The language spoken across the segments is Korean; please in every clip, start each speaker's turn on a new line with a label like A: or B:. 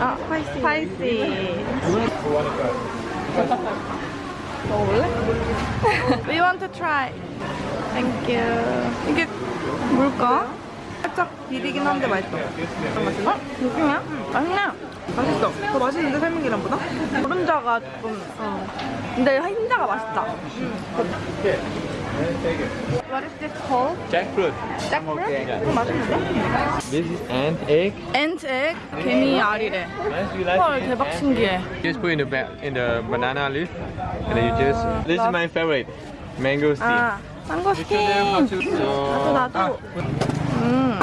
A: 아, spicy. Spicy. 먹어볼래? We want to try. Thank you. 이게 뭘까? 살짝 비리긴 한데 맛있어. 맛있나? 느낌이야? 맛있네. 맛있어. 더 맛있는데 설명이랑보다? 노른자가 조금. 어. 근데 흰자가 맛있다. What is this called?
B: Jackfruit.
A: jackfruit? 그럼 맛있는데?
B: This is ant egg.
A: ant egg? 개미 알이래.
B: Nice. You like
A: 헐
B: it?
A: 대박
B: Ant?
A: 신기해.
B: Just put in the ba- in the banana leaf, and then you just. This is
A: love-
B: my favorite, mango steam.
A: 아, 망고
B: You show them how
A: 스킨.
B: to. So,
A: 나도 나도. 음.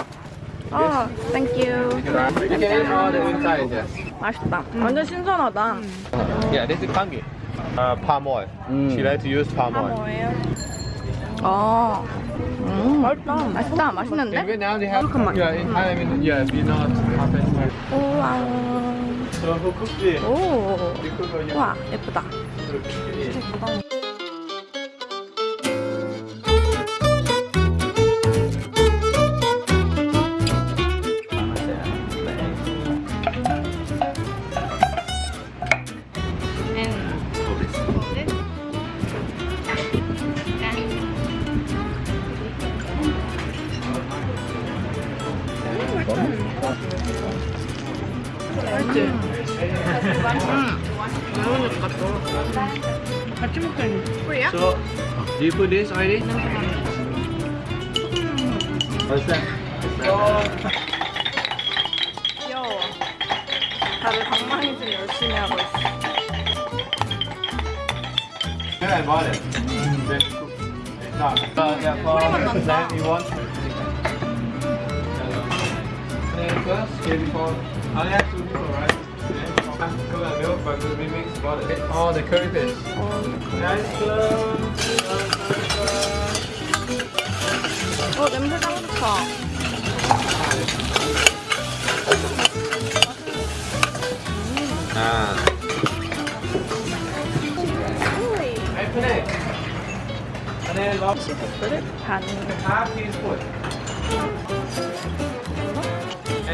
A: 아, thank you.
B: You can eat all the inside. Yes.
A: 맛있다. 완전 신선하다.
B: Yeah, this is pumpkin. Uh, palm oil. She like to use palm oil.
A: 아, 음, 맛있다. 맛있다. 맛있는데? 잠깐만. 우와. 오.
B: You
A: 우와, 예쁘다. 맛있지? 음. 매우니까 또. 같이 먹자니. 뿌리야?
B: So, do you put this already? What's that?
A: 귀여워. 다들 방망이질 열심히 하고 있어.
B: Yeah, I bought it. Then cook. No, uh, yeah, for that you want. Then first, here before, I only have two people, right? Then coconut milk, but we mix butter. Oh, the curry paste. Nice. Uh,
A: 어, 냄새 짱 좋다.
B: ah. Hey, put it. And then log
A: 그릇 반.
B: half teaspoon.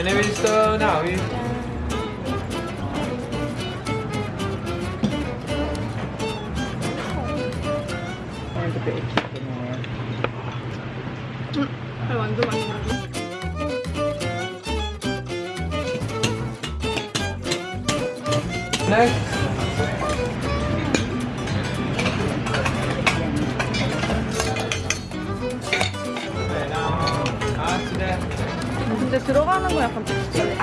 B: And then we stir now. We
A: 음, 완전 맛있어.
B: next.
A: 근데 들어가는 거 약간 비슷해.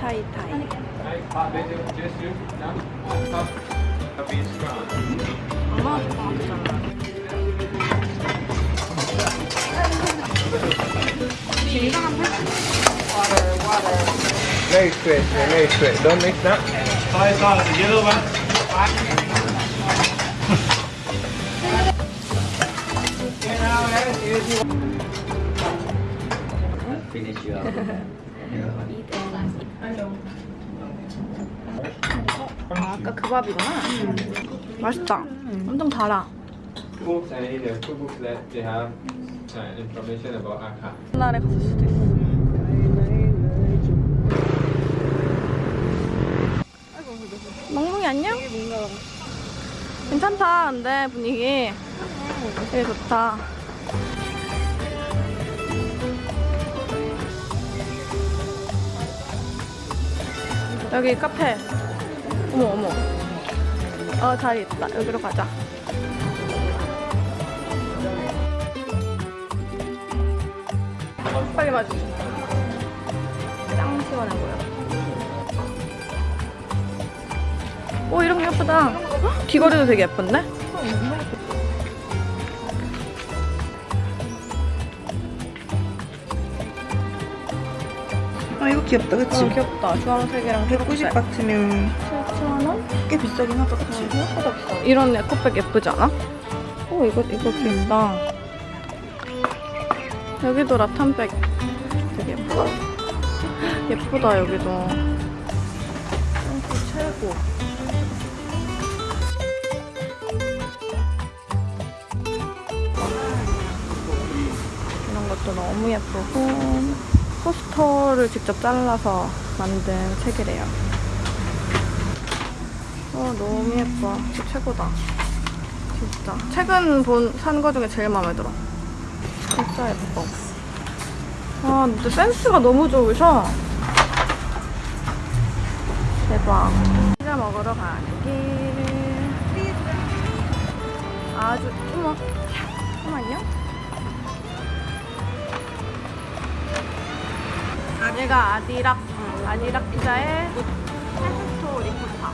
A: 타이 타이. 엄마 좋아하잖아.
B: Very straight, yeah, very straight. Don't mix that. Soy sauce, the yellow one.
A: 아, 아까 그 밥이구나. 맛있다. 엄청 달아.
B: Books and in the cookbooks that they have uh, information about Akha.
A: 옛날에 갔을 수도 있어. 안녕? 괜찮다, 근데 분위기. 되게 좋다. 여기 카페. 어머, 어머. 어, 자리 있다. 여기로 가자. 빨리 맞아. 짱 시원해 보여. 오, 이런 게 예쁘다. 헉, 귀걸이도 되게 예쁜데?
C: 아 이거 귀엽다 그치?
A: 어, 귀엽다. 주황색이랑
C: 190 같으면
A: 7,000원?
C: 꽤 비싸긴 하다 그치?
A: 생각보다 비싸. 이런 에코백 예쁘지 않아? 오, 이거, 이거 귀엽다. 여기도 라탄백 되게 예쁘다. 예쁘다, 여기도. 어, 최고. 것도 너무 예쁘고 포스터를 직접 잘라서 만든 책이래요. 어 너무 예뻐. 진짜 최고다. 진짜. 최근 본 산 거 중에 제일 마음에 들어. 진짜 예뻐. 아 근데 센스가 너무 좋으셔. 대박. 피자 먹으러 길. 아주 어머 잠깐만요. 얘가 아디락 아디락 피자의 페스토 리코타.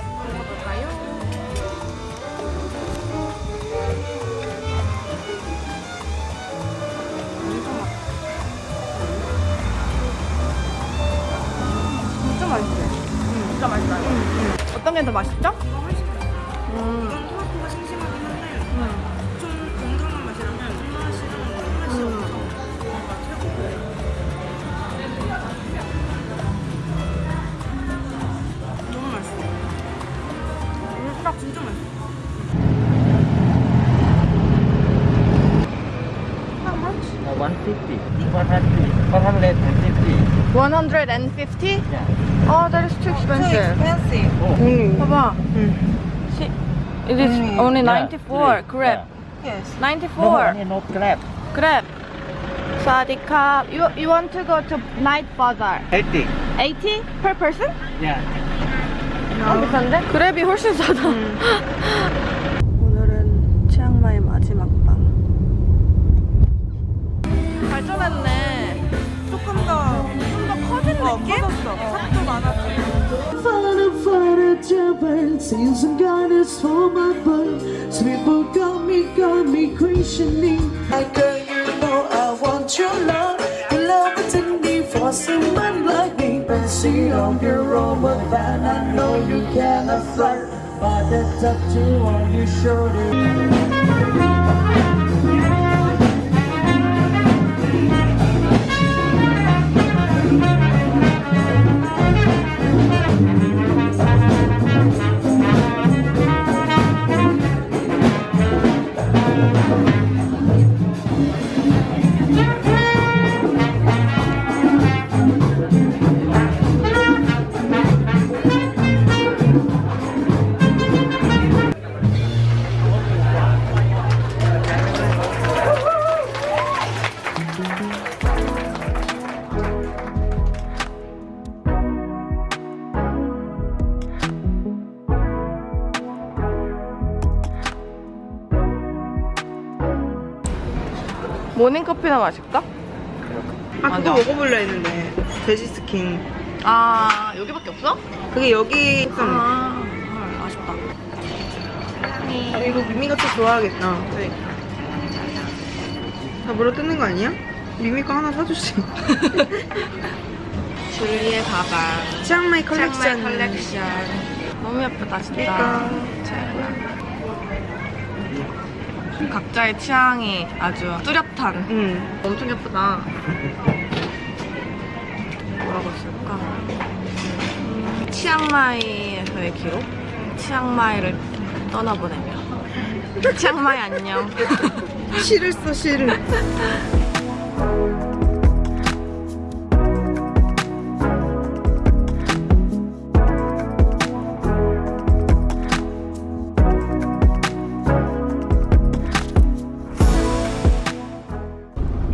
A: 먹어볼까요? 진짜 맛있네. 진짜 맛있어요. 어떤 게 더 맛있죠?
D: 150. 150? Yeah.
A: Oh, that is too expensive.
C: expensive
D: Oh.
C: only
A: 봐봐.
C: 응
A: See, it is
C: Mm.
A: only
D: Yeah,
A: 94.
D: three.
A: Grab.
C: yes
D: No,
A: 94.
D: only no grab.
A: Grab. Sadika. You, you want to go to night bazaar?
D: 80.
A: 80 per person?
D: Yeah.
A: 어, 비싼데? 그랩이 훨씬 싸다. 오
C: 더좀더 커진 느낌? 커졌어 삽도 많아지고
E: Fighting for the devil, seems some goddess for my blood. Some people got me, got me questioning. I girl, you know I want your love. Your love is in me for someone like me. But see on your own, but then I know you cannot flirt. But the tattoo on your shoulder.
A: 모닝커피나 마실까?
C: 아 그거
A: 맞아.
C: 먹어볼려 했는데 돼지 스킨
A: 아, 여기밖에 없어?
C: 그게 여기 있었는데
A: 아, 헐, 아쉽다.
C: 아, 이거 미미가 또 좋아하겠다
A: 그래.
C: 다 물어 뜯는 거 아니야? 미미 거 하나 사주지
A: 줄리의 가방.
C: 치앙마이 컬렉션
A: 치앙마이 컬렉션. 너무 예쁘다, 진짜.
C: 그러니까.
A: 최고야. 각자의 취향이 아주 뚜렷한.
C: 응
A: 엄청 예쁘다. 뭐라고 쓸까? 음, 치앙마이에서의 기록? 치앙마이를 떠나보내며. 치앙마이 안녕.
C: 시를 써 시를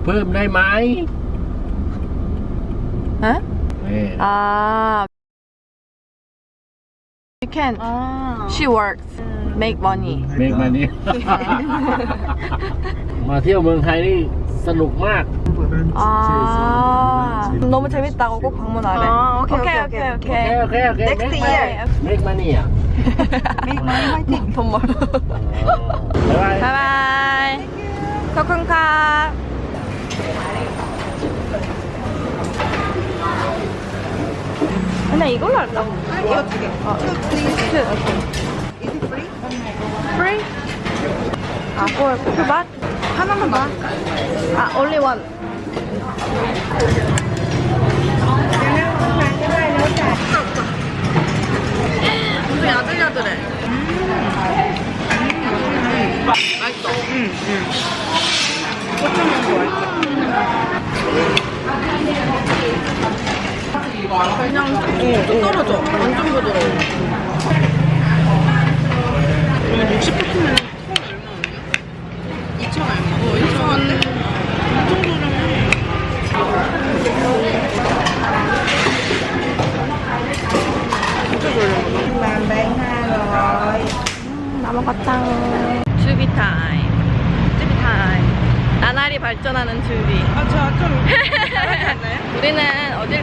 D: Phơm đây máy.
A: 에?
D: Yeah.
A: 아. You can.
C: 아
A: She works. Make money.
D: เมกมานี่ มาเที่ยวเมืองไทยนี่สนุกมาก
A: 아. 너무 재밌다고 꼭 방문하래.
C: 아, 오케이, 오케이,
A: 오케이,
C: 오케이.
A: 오케이.
D: โอเค โอเค โอเค
C: Next
D: make
C: year.
D: money make money อ่ะ
C: 메이크 마이 화이팅
A: 돈 벌.
D: บ๊ายบาย
A: 바이바이. 코쿤카. 그냥 이걸로 할까?
C: 이거 두개
A: 어.
C: Is it free?
A: Free? 아, for two baht? 하나만 봐. 아, only one. 엄청 야들야들해. 맛있어.
C: 응 응 그냥 쭉
A: 떨어져. 완전 부드러워. 이거 60%면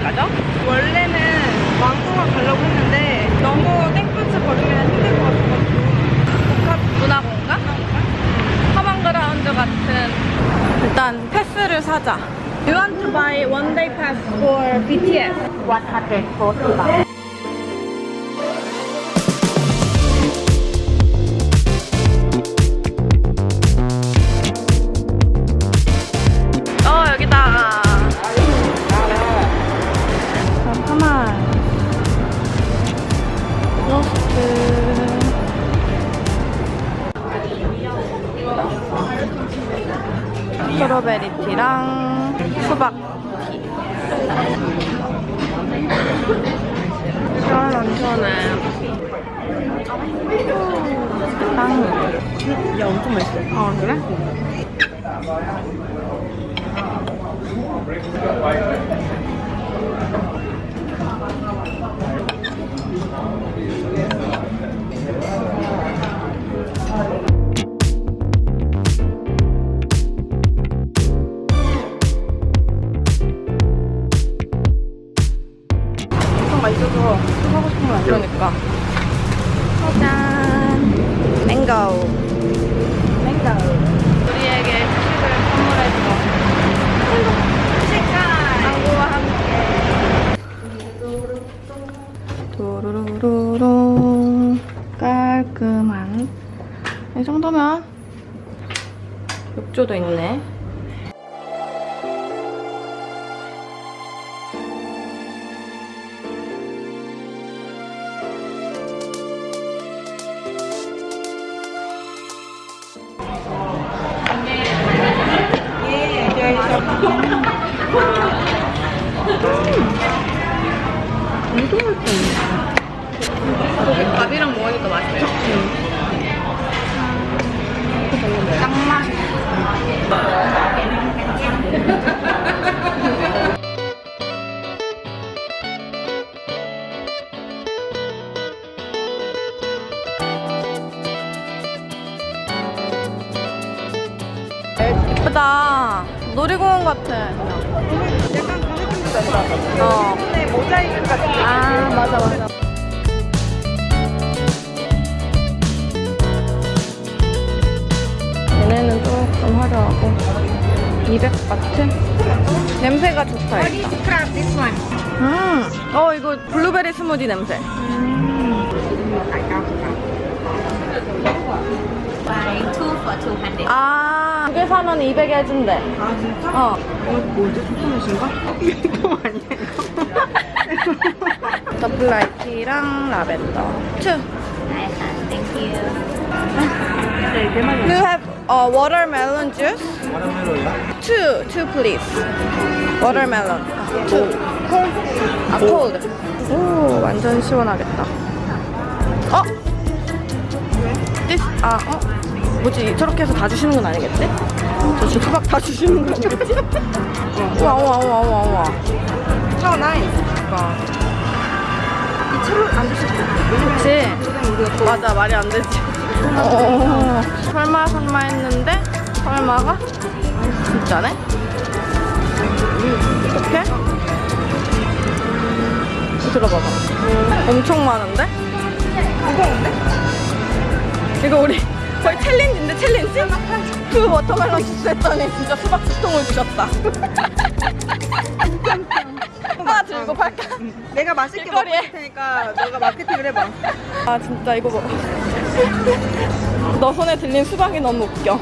A: 가죠?
C: 원래는 왕궁을 가려고 했는데 너무 땡볕을 걸으면 힘들 것 같아가지고
A: 복합 문화공간? 커먼그라운드 같은 일단 패스를 사자. You want to buy one day pass for BTS? 140 baht.
C: 엄청
A: 욕조도 있네. 밥이랑 먹으니까 맛있어. 딱 예쁘다. 놀이공원 같아.
C: 약간 그 느낌도 난다
A: 어.
C: 모자이크 같은 거
A: 아, 맞아, 맞아. 얘네는 조금 화려하고 200바트? 냄새가 좋다 일단 음, 어 이거 블루베리 스무디 냄새
F: 200.
A: 아, 사면 200에 해준대
C: 아 진짜?
A: 어.
C: 이거 뭐지? 초콜릿인가? 이거 아니야 이거?
A: 더블 라이티랑 라벤더 two
F: Nice, thank you.
C: 네,
A: have uh, watermelon juice? Two, two please. Watermelon. 아, two. Cold. 아, cold. 오, 완전 시원하겠다. 어? This, 아, 어? 뭐지? 저렇게 해서 다 주시는 건 아니겠지? 저 수박 다 주시는 건 아니겠지? 우와, 우와, 우와, 우와, 우와.
C: 차 nice
A: 그러니까.
C: 이 차로 안 드실 거예요
A: 그치? 맞아, 말이 안 되지. 어, 설마, 설마 했는데, 설마가 진짜네? 이렇게? 들어봐봐. 엄청 많은데? 무거운데? 이거 우리 거의 챌린지인데, 챌린지? 그 watermelon 주스 했더니 진짜 수박 두 통을 주셨다. 하나 들고 팔까?
C: 내가 맛있게 먹을
A: 길거리에.
C: 테니까 너가 마케팅을 해봐
A: 아 진짜 이거 뭐. 너 손에 들린 수박이 너무 웃겨